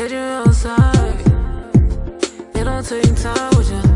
Catch you outside. It don't take time with you.